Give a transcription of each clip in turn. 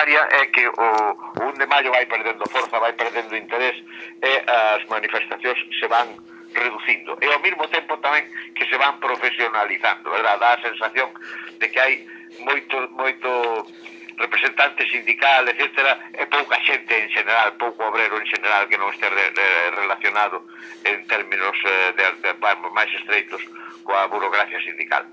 prioritaria é que o, o 1 de maio vai perdendo forza, vai perdendo interés e as manifestacións se van reducindo. E ao mesmo tempo tamén que se van profesionalizando, verdad? Dá a sensación de que hai moito, moito representante sindical, etc., e pouca xente en general, pouco obrero en general que non este re, re, relacionado en términos eh, de, de, de, máis estreitos coa burocracia sindical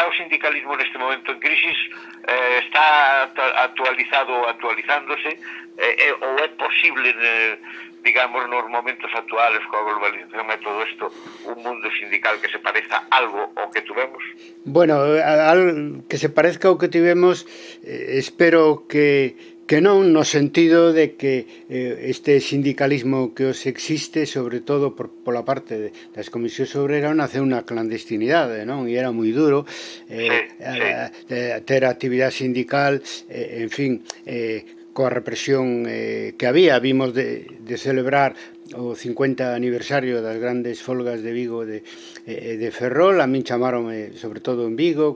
está o sindicalismo neste momento en crisis eh, está actualizado actualizándose eh, eh, ou é posible eh, digamos nos momentos actuales coa globalización e todo isto un mundo sindical que se pareza algo ao que tuvemos? Bueno, al, que se parezca ao que tivemos eh, espero que que non no sentido de que eh, este sindicalismo que os existe, sobre todo por, pola parte de, das comisións obreras, naceu unha clandestinidade, non? E era moi duro eh, a, a, ter actividade sindical, eh, en fin, eh, coa represión eh, que había. Vimos de, de celebrar o 50 aniversario das grandes folgas de Vigo de, eh, de Ferrol, a min chamaronme sobre todo en Vigo,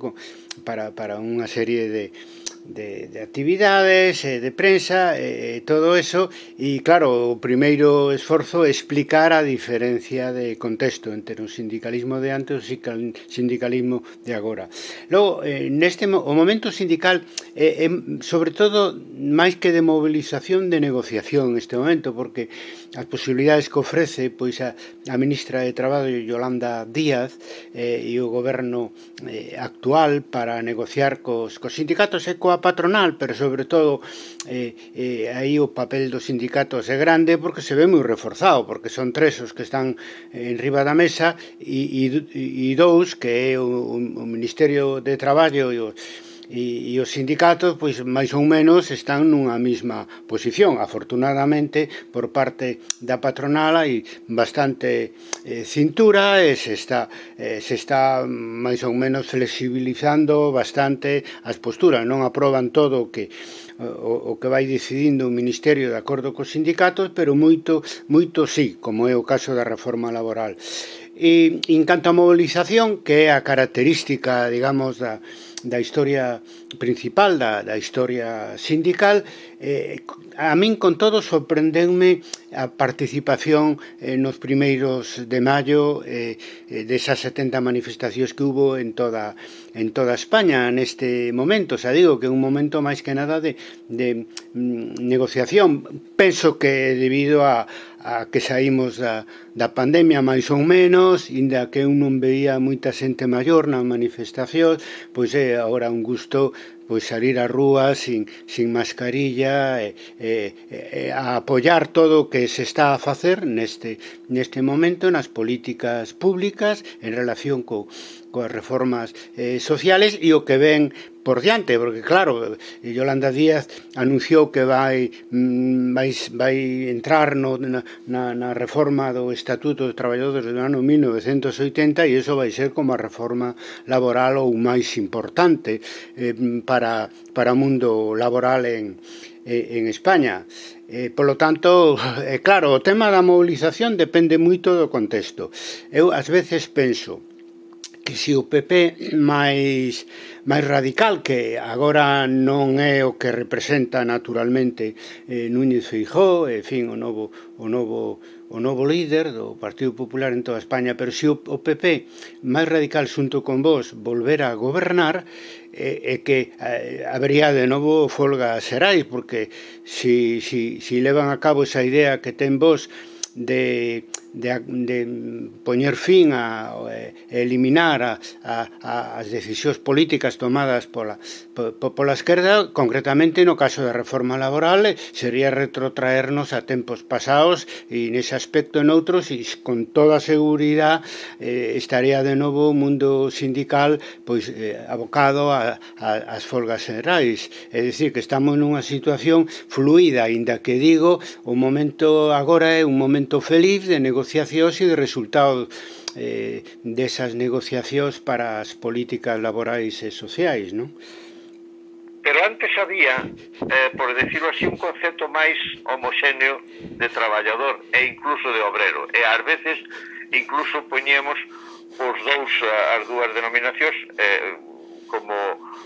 para, para unha serie de, de, de actividades, eh, de prensa, eh, eh todo eso, e claro, o primeiro esforzo é explicar a diferencia de contexto entre o sindicalismo de antes e o sindicalismo de agora. Logo, eh, neste o momento sindical é, eh, é sobre todo máis que de movilización de negociación neste momento, porque as posibilidades que ofrece pois a, a ministra de Traballo Yolanda Díaz eh, e o goberno eh, actual para negociar cos, cos sindicatos e coa patronal, pero sobre todo eh, eh, aí o papel dos sindicatos é grande porque se ve moi reforzado, porque son tres os que están eh, en riba da mesa e, e, e dous que é o, o Ministerio de Traballo e os e, e os sindicatos pois máis ou menos están nunha mesma posición afortunadamente por parte da patronal hai bastante eh, cintura e se está, eh, se está máis ou menos flexibilizando bastante as posturas non aproban todo o que o, o que vai decidindo o Ministerio de acordo cos sindicatos, pero moito, moito sí, como é o caso da reforma laboral. E, en canto a mobilización, que é a característica, digamos, da, da historia principal, da, da historia sindical, eh, a min con todo sorprendeume a participación eh, nos primeiros de maio eh, eh desas 70 manifestacións que hubo en toda, en toda España neste momento, xa digo que é un momento máis que nada de, de mm, negociación. Penso que debido a, a que saímos da, da pandemia máis ou menos, inda que eu non veía moita xente maior nas manifestacións, pois é agora un gusto pois salir á rúa sin, sin mascarilla e, e, e, a apoiar todo o que se está a facer neste, neste momento nas políticas públicas en relación co, coas reformas eh, sociales e o que ven por diante, porque claro, Yolanda Díaz anunciou que vai mm, vai, vai entrar no, na, na reforma do Estatuto dos Traballadores do ano 1980 e iso vai ser como a reforma laboral ou máis importante eh, para para, para o mundo laboral en, en España. Eh, polo tanto, eh, claro, o tema da mobilización depende moito do contexto. Eu ás veces penso, que si o PP máis, máis radical, que agora non é o que representa naturalmente eh, Núñez Feijó, en fin, o novo, o novo o novo líder do Partido Popular en toda España, pero se o PP máis radical xunto con vos volver a gobernar, é, é que eh, habría de novo folga serais, porque si, si, si levan a cabo esa idea que ten vos de de, de poñer fin a, a eliminar a, a, as decisións políticas tomadas pola, po, pola esquerda, concretamente no caso da reforma laboral, eh, sería retrotraernos a tempos pasados e nese aspecto en outros e con toda seguridade eh, estaría de novo o mundo sindical pois eh, abocado a, a, as folgas generais. É dicir, que estamos nunha situación fluida, inda que digo, o momento agora é un momento feliz de negociación negociacións e de resultado eh, desas negociacións para as políticas laborais e sociais, non? Pero antes había, eh, por decirlo así, un concepto máis homoxéneo de traballador e incluso de obrero. E ás veces incluso poñemos os dous eh, as dúas denominacións eh, como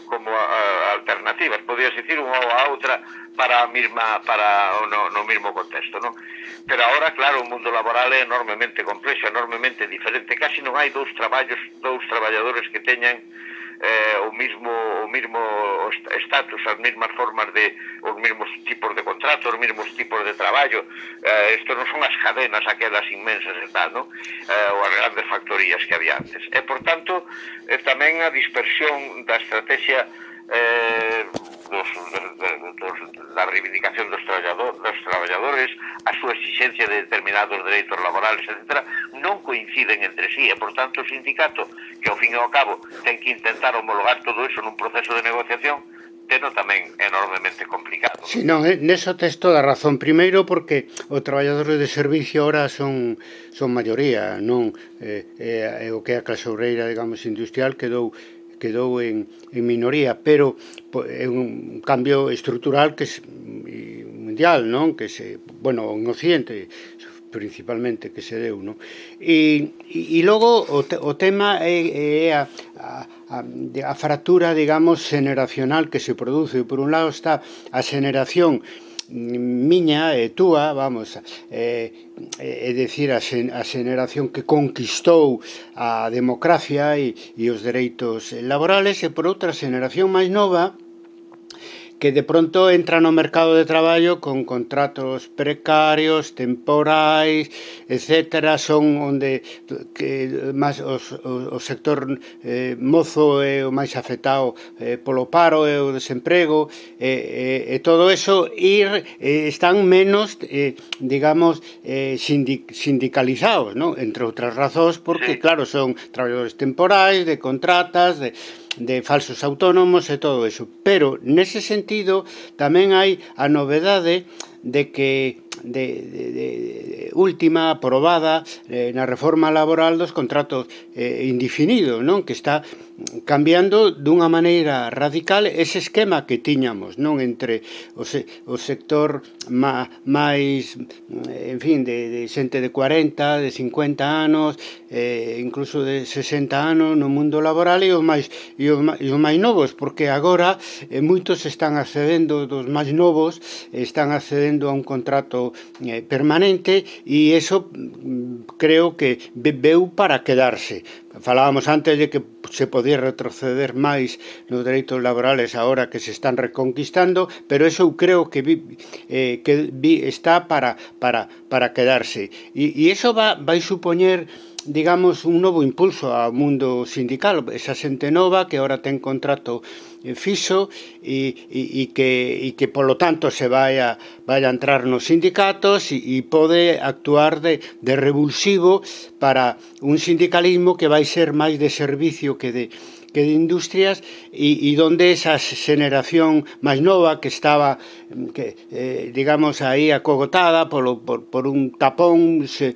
como a, alternativas, podías dicir unha ou a outra para a mesma para no, no mesmo contexto, non? Pero agora, claro, o mundo laboral é enormemente complexo, enormemente diferente, casi non hai dous traballos, dous traballadores que teñan eh, o mismo o mismo status, as mesmas formas de os mesmos tipos de contratos, os mesmos tipos de traballo. Eh, isto non son as cadenas aquelas inmensas e tal, non? Eh, ou as grandes factorías que había antes. E, por tanto, eh, tamén a dispersión da estrategia eh, dos, dos, dos, da reivindicación dos, traballador, dos traballadores, a súa exigencia de determinados dereitos laborales, etc., non coinciden entre sí e, por tanto, o sindicato, que ao fin e ao cabo ten que intentar homologar todo iso nun proceso de negociación, teno tamén enormemente complicado. Si, non, eh, neso tes toda razón. Primeiro porque os traballadores de servicio ahora son son maioría, non eh, eh, eh o que a clase obreira, digamos, industrial quedou quedou en, en minoría, pero é un cambio estrutural que é mm, mundial, non? Que se, bueno, en Occidente principalmente que se deu, non? E, e, e logo o, te, o tema é, é a, a, a fractura, digamos, generacional que se produce. Por un lado está a generación miña e túa, vamos, eh, é decir, a, xen, a xeneración que conquistou a democracia e, e os dereitos laborales, e por outra xeneración máis nova, que de pronto entra no mercado de traballo con contratos precarios, temporais, etc. Son onde que máis os, o, o sector eh, mozo é o máis afectado eh, polo paro e o desemprego e, e, e todo eso ir eh, están menos eh, digamos eh, sindic, sindicalizados, non? Entre outras razóns porque claro, son traballadores temporais, de contratas, de de falsos autónomos e todo eso. Pero, nese sentido, tamén hai a novedade de que de, de, de última aprobada eh, na reforma laboral dos contratos eh, indefinidos, non? Que está cambiando dunha maneira radical ese esquema que tiñamos non entre o, se, o sector máis eh, en fin, de, de xente de 40 de 50 anos eh, incluso de 60 anos no mundo laboral e os máis, e os, e os máis novos, porque agora eh, moitos están accedendo dos máis novos están accedendo a un contrato eh, permanente e eso mm, creo que veu para quedarse. Falábamos antes de que se podía retroceder máis nos dereitos laborales agora que se están reconquistando, pero eso eu creo que vi, eh, que vi está para para para quedarse. E, e eso va vai supoñer digamos, un novo impulso ao mundo sindical, esa xente nova que ahora ten contrato eh, fixo e, e, e, que, e que polo tanto se vai a, vai a entrar nos sindicatos e, e pode actuar de, de revulsivo para un sindicalismo que vai ser máis de servicio que de, que de industrias e, e donde esa xeneración máis nova que estaba que eh, digamos aí acogotada polo, por, por un tapón eh,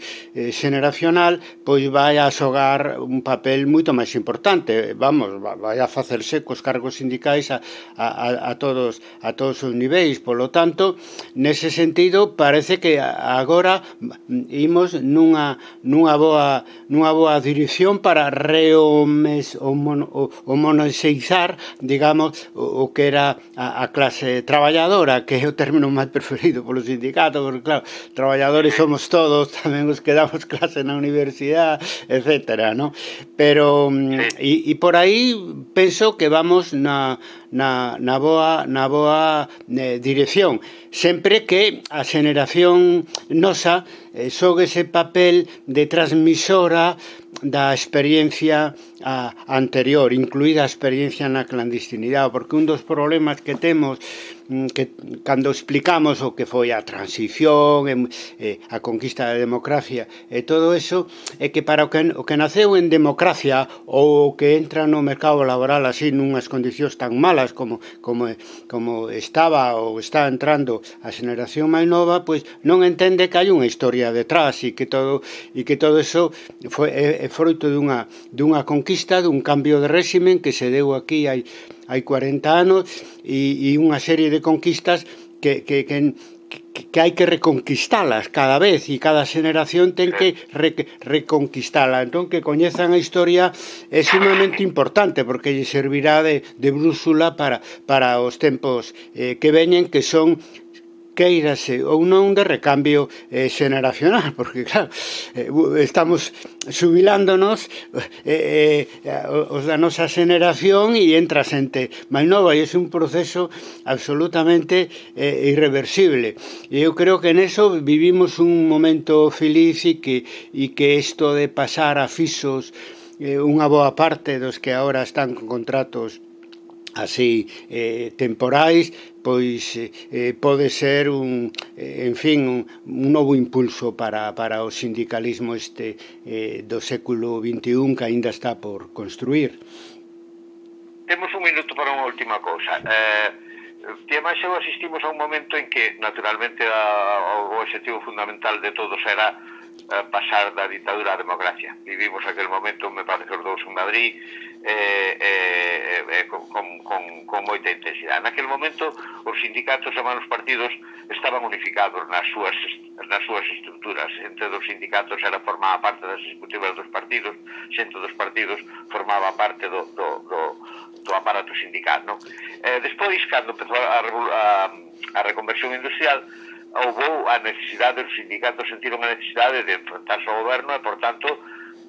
xeneracional pois vai a xogar un papel moito máis importante. Vamos, vai a facerse cos cargos sindicais a, a, a todos a todos os niveis. Polo tanto, nese sentido parece que agora imos nunha, nunha boa nunha boa dirección para rehomes o, mono, o o, monoseizar, digamos, o, o que era a, a clase traballadora, que é o término máis preferido polo sindicato, porque claro, traballadores somos todos, tamén os que damos clase na universidade, etcétera, ¿no? Pero, mm, e, e por aí penso que vamos na, na, na boa, na boa eh, dirección. Sempre que a xeneración nosa eh, sogue ese papel de transmisora da experiencia a, anterior, incluída a experiencia na clandestinidade, porque un dos problemas que temos Mm, que cando explicamos o que foi a transición e, e eh, a conquista da democracia e todo eso é que para o que, o que naceu en democracia ou o que entra no mercado laboral así nunhas condicións tan malas como como como estaba ou está entrando a xeneración máis nova, pois non entende que hai unha historia detrás e que todo e que todo eso foi é, é fruto dunha dunha conquista, dun cambio de réximen que se deu aquí hai hai 40 anos e, e unha serie de conquistas que, que, que que, que hai que reconquistalas cada vez e cada xeneración ten que re, reconquistala. Entón que coñezan a historia é sumamente importante porque lle servirá de, de brúxula para, para os tempos eh, que veñen que son queirase ou non de recambio eh, xeneracional, porque claro, eh, estamos subilándonos eh, eh, os da nosa xeneración e entra xente máis nova e é un proceso absolutamente eh, irreversible. E eu creo que neso vivimos un momento feliz e que, e que isto de pasar a fixos eh, unha boa parte dos que agora están con contratos así eh, temporais pois eh, eh, pode ser un, eh, en fin, un, un novo impulso para, para o sindicalismo este eh, do século XXI que aínda está por construir. Temos un minuto para unha última cousa. Eh, que máis eu asistimos a un momento en que, naturalmente, a, o objetivo fundamental de todos era eh, pasar da ditadura á democracia. Vivimos aquel momento, me parece os dous en Madrid, eh, eh, eh, con, con, con moita intensidade. Naquel momento, os sindicatos e os partidos estaban unificados nas súas, nas súas estruturas. Entre dos sindicatos era formaba parte das executivas dos partidos, xente dos partidos formaba parte do, do, do, do aparato sindical. Non? Eh, despois, cando empezou a, a, a reconversión industrial, houve a necesidade, os sindicatos sentiron a necesidade de enfrentarse ao goberno e, por tanto,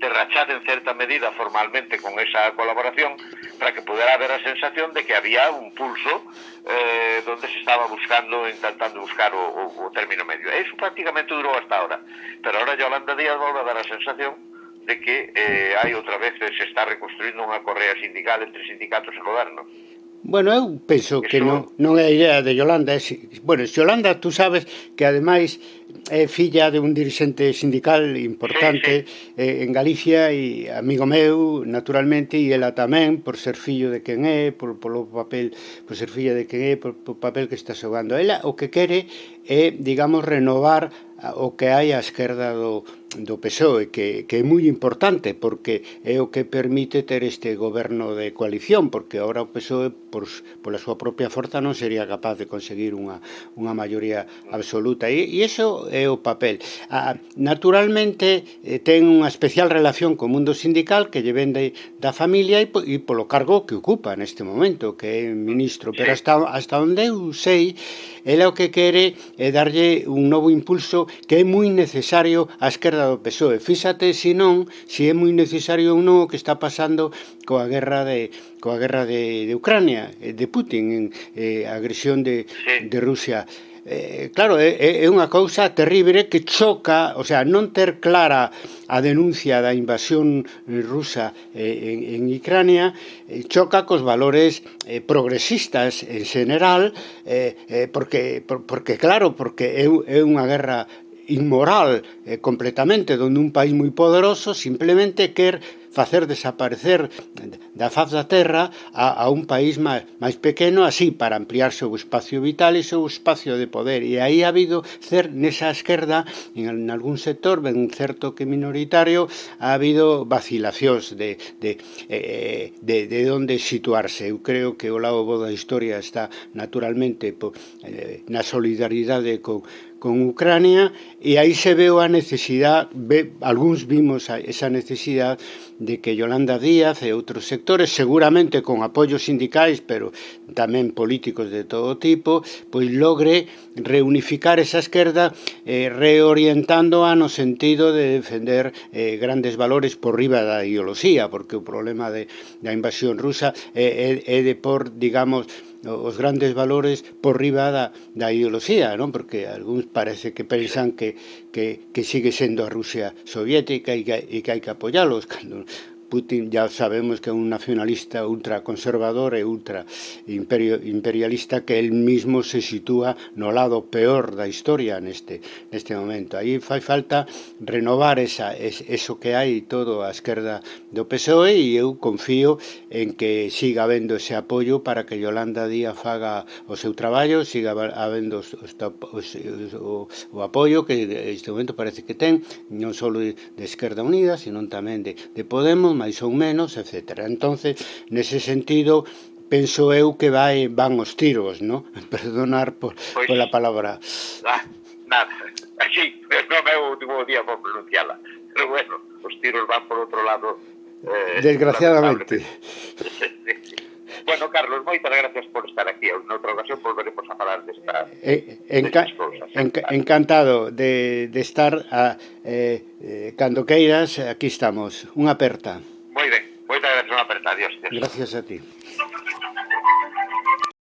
de rachar en certa medida formalmente con esa colaboración para que pudera haber a sensación de que había un pulso eh, donde se estaba buscando, intentando buscar o, o, o término medio. Eso prácticamente durou hasta ahora. Pero ahora Yolanda Díaz volve a dar a sensación de que eh, hai outra vez se está reconstruindo unha correa sindical entre sindicatos e goberno. Bueno, eu penso Eso... que non, non é a idea de Yolanda. É, bueno, Yolanda, tú sabes que ademais é filla de un dirixente sindical importante sí, sí. Eh, en Galicia e amigo meu, naturalmente, e ela tamén, por ser fillo de quen é, por, polo papel, por ser filla de quen é, por, por papel que está xogando. Ela o que quere é, digamos, renovar o que hai a esquerda do, do PSOE, que, que é moi importante, porque é o que permite ter este goberno de coalición, porque ahora o PSOE, por, pola súa propia forza, non sería capaz de conseguir unha, unha maioría absoluta. E, e iso é o papel. Ah, naturalmente, eh, ten unha especial relación co mundo sindical que lle vende da familia e, e polo cargo que ocupa neste momento, que é ministro. Pero hasta, hasta onde eu sei, ela o que quere é darlle un novo impulso que é moi necesario a esquerda do PSOE. Fíxate se non, se é moi necesario ou non o que está pasando coa guerra de coa guerra de, de Ucrania, eh, de Putin, en eh, agresión de, de Rusia eh, claro, é, é unha cousa terrible que choca, o sea, non ter clara a denuncia da invasión rusa eh, en, en Ucrania eh, choca cos valores eh, progresistas en general eh, eh, porque, por, porque claro, porque é, é unha guerra inmoral eh, completamente donde un país moi poderoso simplemente quer facer desaparecer da faz da terra a, a un país máis, máis pequeno así para ampliar seu espacio vital e seu espacio de poder. E aí ha habido cer nesa esquerda en, en algún sector ben certo que minoritario ha habido vacilacións de, de, eh, de, de onde situarse. Eu creo que o lado bo da historia está naturalmente po, eh, na solidaridade con, con Ucrania e aí se veu a necesidade, ve, algúns vimos a, esa necesidade de que Yolanda Díaz e outros sectores, seguramente con apoios sindicais, pero tamén políticos de todo tipo, pois logre reunificar esa esquerda eh, a no sentido de defender eh, grandes valores por riba da ideoloxía, porque o problema de, da invasión rusa é, é, é de por, digamos, os grandes valores por riba da, da ideoloxía, non? Porque algúns parece que pensan que, que, que sigue sendo a Rusia soviética e que, e que hai que apoiálos, cando Putin ya sabemos que é un nacionalista ultraconservador e ultra imperio, imperialista que el mismo se sitúa no lado peor da historia neste, neste momento. Aí fai falta renovar esa, es, eso que hai todo a esquerda do PSOE e eu confío en que siga habendo ese apoio para que Yolanda Díaz faga o seu traballo, siga habendo os, os, os, o, o apoio que este momento parece que ten, non só de Esquerda Unida, sino tamén de, de Podemos, máis ou menos, etc. Entonces, nese sentido, penso eu que vai van os tiros, no? Perdonar por, pois, pola palabra. Ah, nada, así, non é o último día por pronunciala. Pero bueno, os tiros van por outro lado. Eh, Desgraciadamente. Bueno, Carlos, moitas gracias por estar aquí. En outra ocasión volveremos a falar desta eh, enca cousas. Enca encantado de, de estar a, eh, eh, cando queiras, aquí estamos. Unha aperta. Moi ben, moitas gracias, unha aperta. Adiós. Gracias a ti.